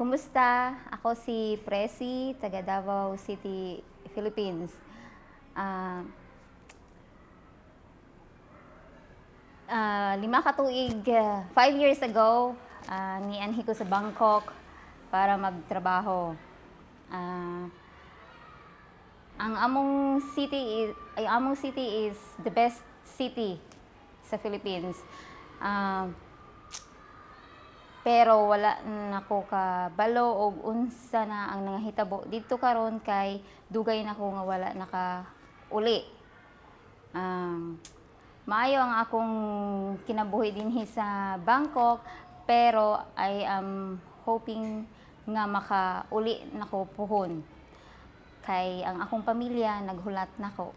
Kumusta? Ako si Presi, taga Davao City, Philippines. Ah, ah, lima ka tuig, ah, five years ago, uh, nianhi ko sa Bangkok para magtrabaho. Ah, ang among city is, ay among city is the best city sa Philippines. Ah, pero wala nako ka balo og unsa na ang nangahitabo. Didto karon kay dugay nako nga wala naka uli. Um, maayo ang akong kinabuhi dinhi sa Bangkok pero I am hoping nga makauli nako puhon. Kay ang akong pamilya naghulat nako